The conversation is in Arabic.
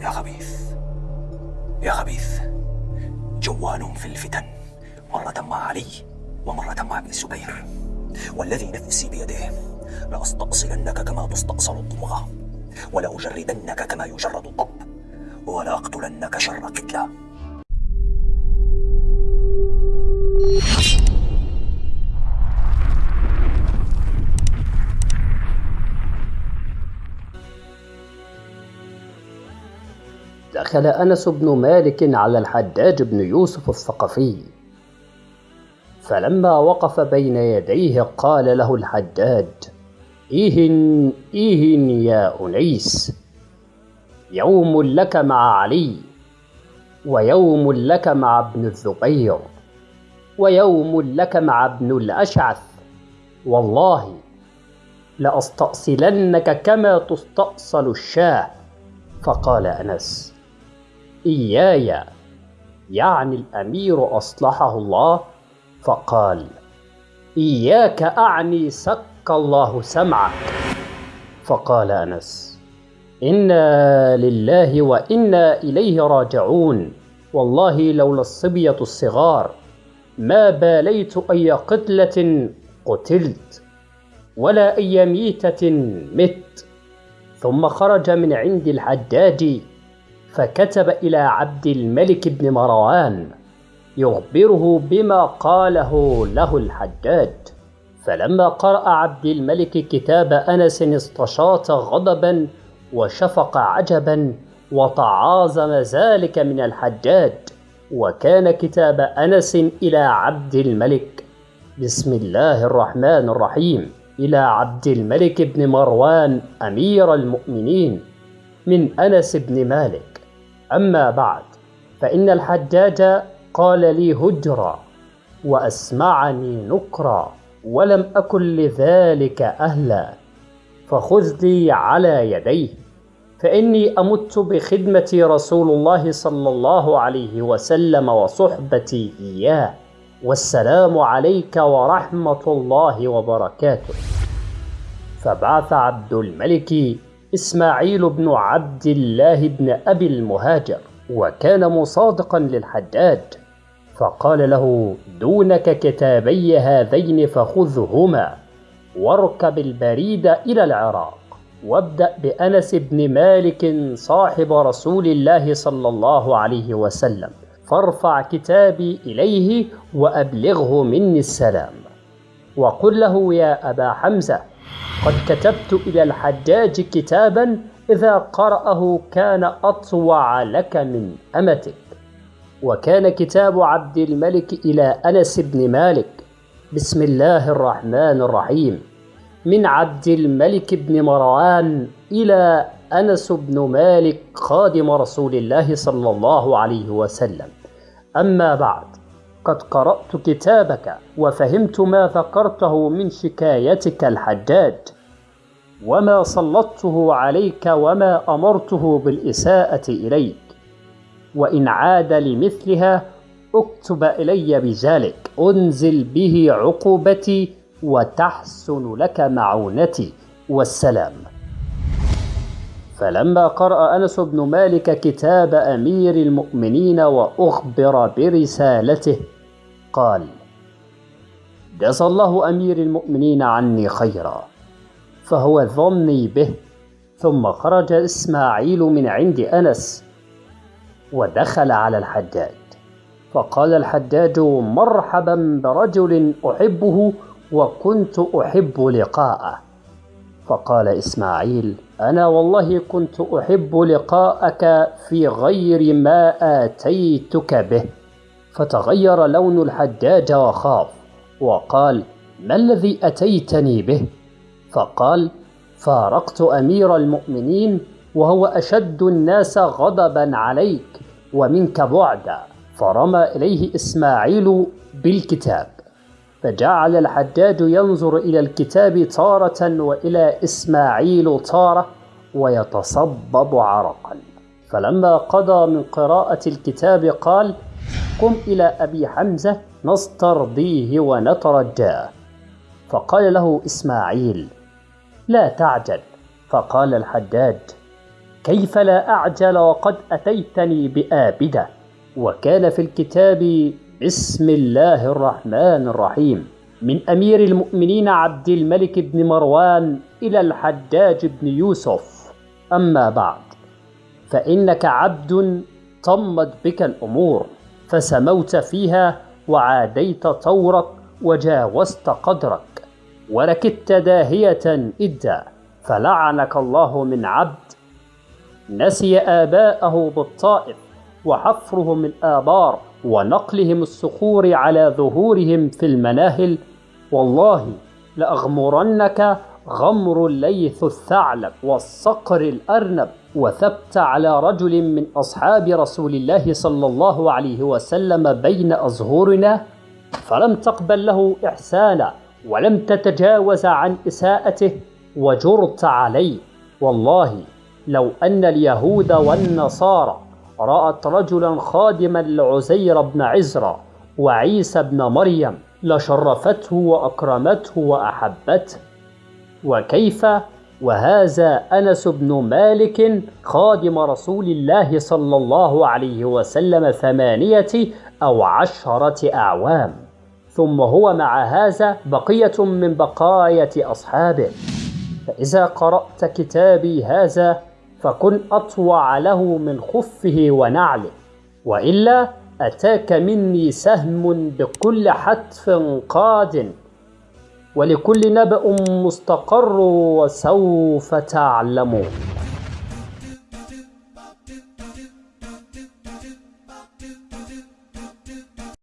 يا خبيث. يا خبيث. جوان في الفتن. مرة مع علي ومرة مع ابن الزبير والذي نفسي بيده. لأستأصلنك كما تستأصل الضمغة ولأجردنك كما يجرد الضب ولأقتلنك شر قتلى دخل أنس بن مالك على الحجاج بن يوسف الثقفي. فلما وقف بين يديه قال له الحجاج إيهن إيهن يا أنيس يوم لك مع علي ويوم لك مع ابن الزبير ويوم لك مع ابن الأشعث والله لأستأصلنك كما تستأصل الشاه. فقال أنس إياي. يعني الأمير أصلحه الله فقال إياك أعني سك الله سمعك. فقال أنس إنا لله وإنا إليه راجعون. والله لولا الصبية الصغار ما باليت أي قتلة قتلت ولا أي ميتة مت. ثم خرج من عند الحجاج فكتب إلى عبد الملك بن مروان يخبره بما قاله له الحجاج. فلما قرأ عبد الملك كتاب أنس استشاط غضبا وشفق عجبا وتعاظم ذلك من الحجاج. وكان كتاب أنس إلى عبد الملك. بسم الله الرحمن الرحيم. إلى عبد الملك بن مروان أمير المؤمنين. من أنس بن مالك. أما بعد فإن الحجاج قال لي هجرا وأسمعني نكرا ولم أكن لذلك أهلا فخذ لي على يديه فإني أمت بخدمة رسول الله صلى الله عليه وسلم وصحبتي إياه والسلام عليك ورحمة الله وبركاته. فبعث عبد الملك إسماعيل بن عبد الله بن أبي المهاجر وكان مصادقا للحجاج فقال له دونك كتابي هذين فخذهما واركب البريد إلى العراق وابدأ بأنس بن مالك صاحب رسول الله صلى الله عليه وسلم فارفع كتابي إليه وأبلغه مني السلام. وقل له يا أبا حمزة قد كتبت إلى الحجاج كتابا إذا قرأه كان أطوع لك من أمتك. وكان كتاب عبد الملك إلى أنس بن مالك. بسم الله الرحمن الرحيم. من عبد الملك بن مروان إلى أنس بن مالك خادم رسول الله صلى الله عليه وسلم. أما بعد قد قرأت كتابك وفهمت ما ذكرته من شكايتك الحجاج. وما سلطته عليك وما أمرته بالإساءة إليك. وإن عاد لمثلها اكتب إلي بذلك أنزل به عقوبتي وتحسن لك معونتي. والسلام. فلما قرأ أنس بن مالك كتاب أمير المؤمنين وأخبر برسالته قال جزى الله أمير المؤمنين عني خيرا فهو ظني به ثم خرج إسماعيل من عند أنس ودخل على الحجاج فقال الحجاج مرحبا برجل أحبه وكنت أحب لقاءه. فقال إسماعيل أنا والله كنت أحب لقاءك في غير ما آتيتك به. فتغير لون الحجاج وخاف وقال ما الذي أتيتني به؟ فقال فارقت أمير المؤمنين وهو أشد الناس غضبا عليك ومنك بعدا. فرمى إليه إسماعيل بالكتاب. فجعل الحجاج ينظر إلى الكتاب تارة وإلى إسماعيل تارة ويتصبب عرقا. فلما قضى من قراءة الكتاب قال قم إلى أبي حمزة نسترضيه ونترجاه. فقال له إسماعيل لا تعجل. فقال الحجاج كيف لا أعجل وقد أتيتني بآبدة؟ وكان في الكتاب بسم الله الرحمن الرحيم من أمير المؤمنين عبد الملك بن مروان إلى الحجاج بن يوسف. أما بعد فإنك عبد طمت بك الأمور فسموت فيها وعاديت طورك وجاوزت قدرك وركدت داهية إدا فلعنك الله من عبد نسي آباءه بالطائف وحفرهم الآبار ونقلهم الصخور على ظهورهم في المناهل والله لأغمرنك غمر الليث الثعلب والصقر الأرنب وثبت على رجل من أصحاب رسول الله صلى الله عليه وسلم بين أظهرنا فلم تقبل له إحسانا ولم تتجاوز عن إساءته وجرت عليه. والله لو أن اليهود والنصارى رأت رجلا خادما لعزير بن عزرا وعيسى بن مريم لشرفته وأكرمته وأحبته وكيف؟ وهذا أنس بن مالك خادم رسول الله صلى الله عليه وسلم ثمانية أو عشرة أعوام. ثم هو مع هذا بقية من بقايا أصحابه. فإذا قرأت كتابي هذا فكن أطوع له من خفه ونعله وإلا أتاك مني سهم بكل حتف قاد. ولكل نبأ مستقر وسوف تعلمون.